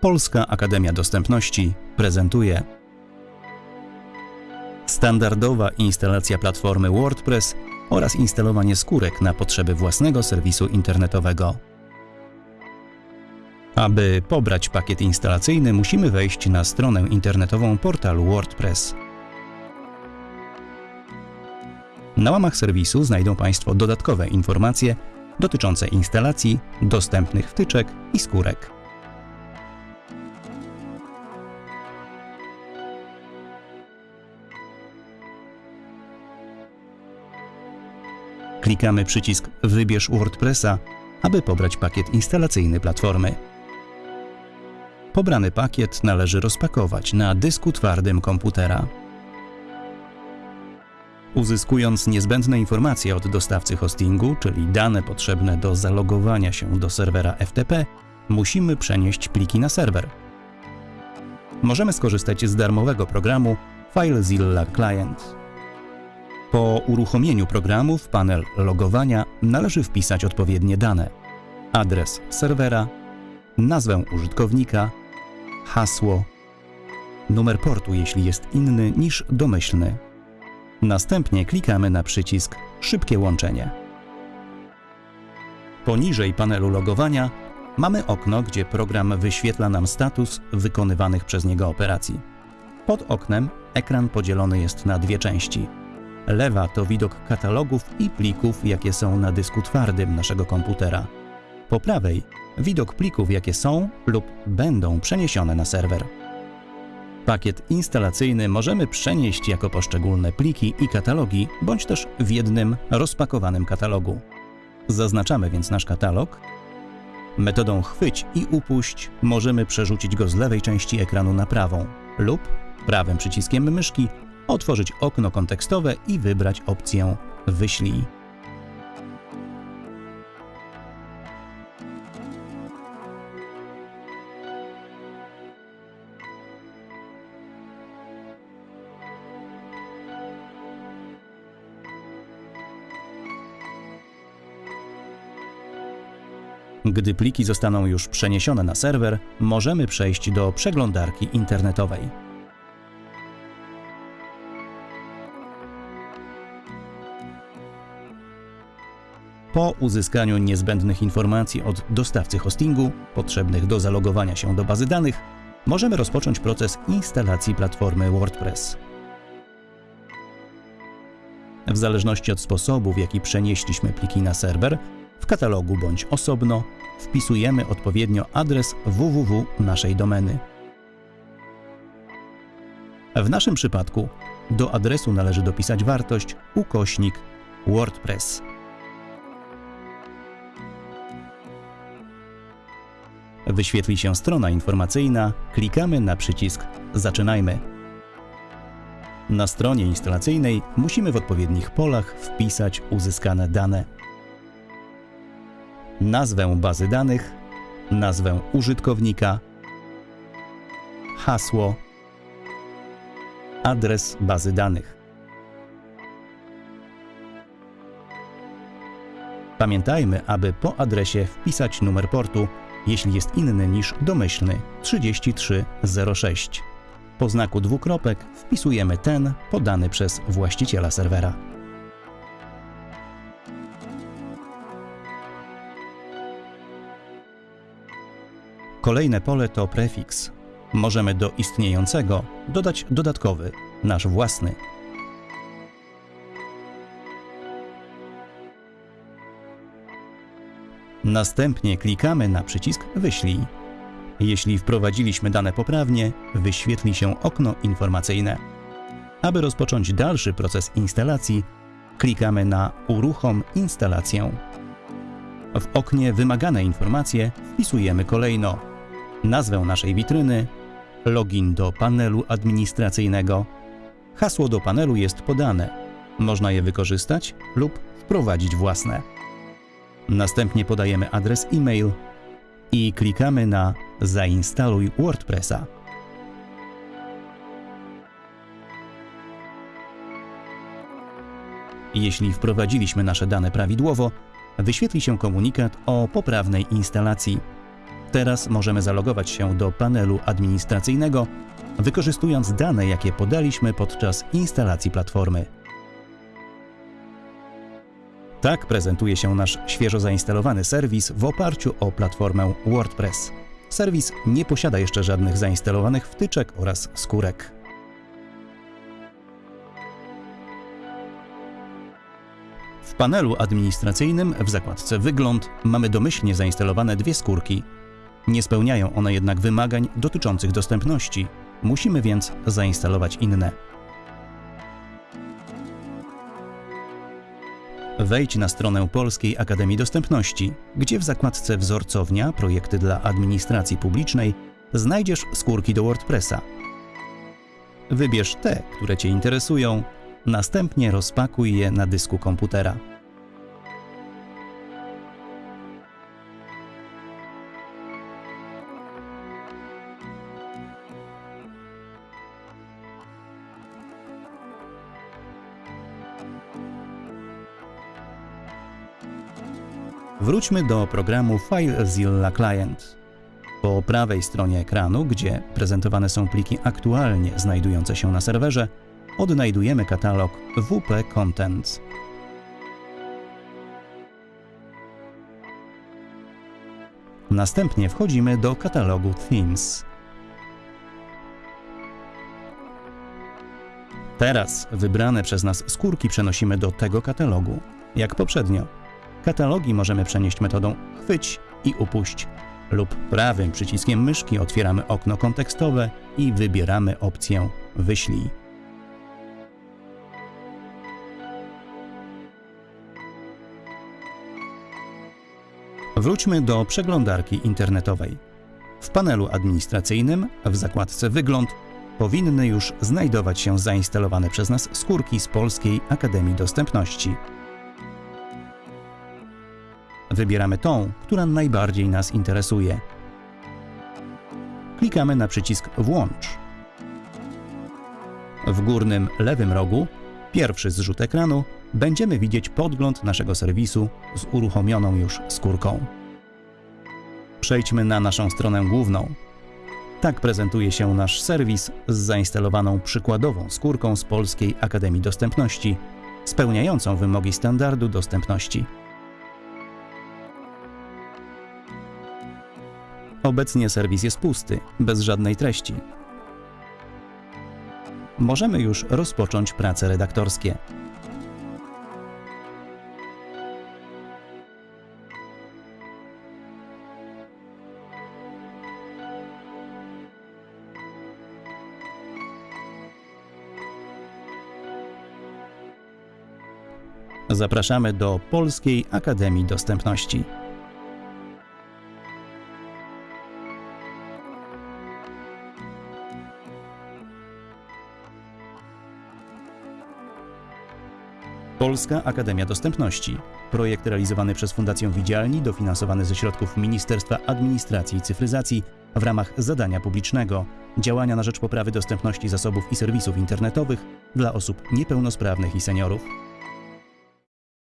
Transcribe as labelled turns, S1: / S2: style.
S1: Polska Akademia Dostępności prezentuje standardowa instalacja platformy WordPress oraz instalowanie skórek na potrzeby własnego serwisu internetowego. Aby pobrać pakiet instalacyjny, musimy wejść na stronę internetową portalu WordPress. Na łamach serwisu znajdą Państwo dodatkowe informacje dotyczące instalacji, dostępnych wtyczek i skórek. Klikamy przycisk Wybierz WordPressa, aby pobrać pakiet instalacyjny platformy. Pobrany pakiet należy rozpakować na dysku twardym komputera. Uzyskując niezbędne informacje od dostawcy hostingu, czyli dane potrzebne do zalogowania się do serwera FTP, musimy przenieść pliki na serwer. Możemy skorzystać z darmowego programu FileZilla Client. Po uruchomieniu programu w panel logowania należy wpisać odpowiednie dane: adres serwera, nazwę użytkownika, hasło, numer portu, jeśli jest inny niż domyślny. Następnie klikamy na przycisk Szybkie łączenie. Poniżej panelu logowania mamy okno, gdzie program wyświetla nam status wykonywanych przez niego operacji. Pod oknem ekran podzielony jest na dwie części. Lewa to widok katalogów i plików, jakie są na dysku twardym naszego komputera. Po prawej widok plików, jakie są lub będą przeniesione na serwer. Pakiet instalacyjny możemy przenieść jako poszczególne pliki i katalogi, bądź też w jednym rozpakowanym katalogu. Zaznaczamy więc nasz katalog. Metodą chwyć i upuść możemy przerzucić go z lewej części ekranu na prawą lub prawym przyciskiem myszki otworzyć okno kontekstowe i wybrać opcję Wyślij. Gdy pliki zostaną już przeniesione na serwer, możemy przejść do przeglądarki internetowej. Po uzyskaniu niezbędnych informacji od dostawcy hostingu, potrzebnych do zalogowania się do bazy danych, możemy rozpocząć proces instalacji platformy WordPress. W zależności od sposobu, w jaki przenieśliśmy pliki na serwer, w katalogu bądź osobno, wpisujemy odpowiednio adres www naszej domeny. W naszym przypadku do adresu należy dopisać wartość ukośnik WordPress. Wyświetli się strona informacyjna, klikamy na przycisk Zaczynajmy. Na stronie instalacyjnej musimy w odpowiednich polach wpisać uzyskane dane. Nazwę bazy danych, nazwę użytkownika, hasło, adres bazy danych. Pamiętajmy, aby po adresie wpisać numer portu jeśli jest inny niż domyślny 3306. Po znaku dwukropek wpisujemy ten podany przez właściciela serwera. Kolejne pole to prefiks. Możemy do istniejącego dodać dodatkowy, nasz własny. Następnie klikamy na przycisk Wyślij. Jeśli wprowadziliśmy dane poprawnie, wyświetli się okno informacyjne. Aby rozpocząć dalszy proces instalacji, klikamy na Uruchom instalację. W oknie Wymagane informacje wpisujemy kolejno nazwę naszej witryny, login do panelu administracyjnego. Hasło do panelu jest podane. Można je wykorzystać lub wprowadzić własne. Następnie podajemy adres e-mail i klikamy na Zainstaluj WordPressa. Jeśli wprowadziliśmy nasze dane prawidłowo, wyświetli się komunikat o poprawnej instalacji. Teraz możemy zalogować się do panelu administracyjnego, wykorzystując dane, jakie podaliśmy podczas instalacji platformy. Tak prezentuje się nasz świeżo zainstalowany serwis w oparciu o platformę WordPress. Serwis nie posiada jeszcze żadnych zainstalowanych wtyczek oraz skórek. W panelu administracyjnym w zakładce Wygląd mamy domyślnie zainstalowane dwie skórki. Nie spełniają one jednak wymagań dotyczących dostępności. Musimy więc zainstalować inne. Wejdź na stronę Polskiej Akademii Dostępności, gdzie w zakładce Wzorcownia Projekty dla Administracji Publicznej znajdziesz skórki do WordPressa. Wybierz te, które Cię interesują, następnie rozpakuj je na dysku komputera. Wróćmy do programu FileZilla Client. Po prawej stronie ekranu, gdzie prezentowane są pliki aktualnie znajdujące się na serwerze, odnajdujemy katalog WP Contents. Następnie wchodzimy do katalogu Themes. Teraz wybrane przez nas skórki przenosimy do tego katalogu, jak poprzednio. Katalogi możemy przenieść metodą chwyć i upuść lub prawym przyciskiem myszki otwieramy okno kontekstowe i wybieramy opcję Wyślij. Wróćmy do przeglądarki internetowej. W panelu administracyjnym w zakładce Wygląd powinny już znajdować się zainstalowane przez nas skórki z Polskiej Akademii Dostępności. Wybieramy tą, która najbardziej nas interesuje. Klikamy na przycisk Włącz. W górnym lewym rogu, pierwszy zrzut ekranu, będziemy widzieć podgląd naszego serwisu z uruchomioną już skórką. Przejdźmy na naszą stronę główną. Tak prezentuje się nasz serwis z zainstalowaną przykładową skórką z Polskiej Akademii Dostępności, spełniającą wymogi standardu dostępności. Obecnie serwis jest pusty, bez żadnej treści. Możemy już rozpocząć prace redaktorskie. Zapraszamy do Polskiej Akademii Dostępności. Polska Akademia Dostępności. Projekt realizowany przez Fundację Widzialni, dofinansowany ze środków Ministerstwa Administracji i Cyfryzacji w ramach zadania publicznego działania na rzecz poprawy dostępności zasobów i serwisów internetowych dla osób niepełnosprawnych i seniorów.